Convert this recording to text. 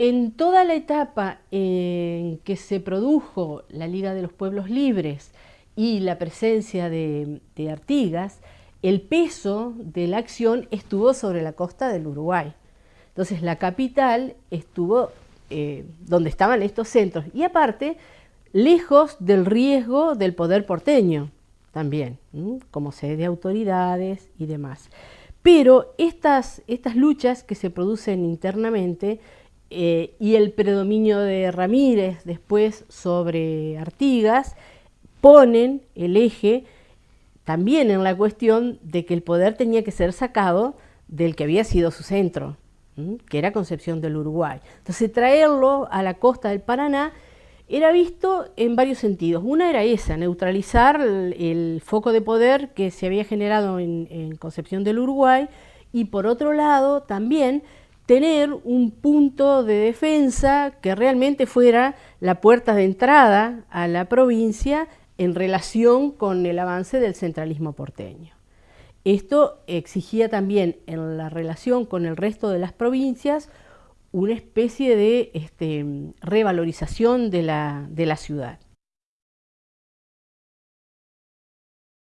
En toda la etapa en que se produjo la Liga de los Pueblos Libres y la presencia de, Artigas, el peso de la acción estuvo sobre la costa del Uruguay. Entonces la capital estuvo eh, donde estaban estos centros y aparte lejos del riesgo del poder porteño también, como sede de autoridades y demás. Pero estas, estas luchas que se producen internamente eh, y el predominio de Ramírez después sobre Artigas ponen el eje también en la cuestión de que el poder tenía que ser sacado del que había sido su centro, que era Concepción del Uruguay. Entonces traerlo a la costa del Paraná era visto en varios sentidos. Una era esa, neutralizar el, foco de poder que se había generado en, Concepción del Uruguay y por otro lado también tener un punto de defensa que realmente fuera la puerta de entrada a la provincia en relación con el avance del centralismo porteño. Esto exigía también en la relación con el resto de las provincias una especie de este, revalorización de la, de la ciudad.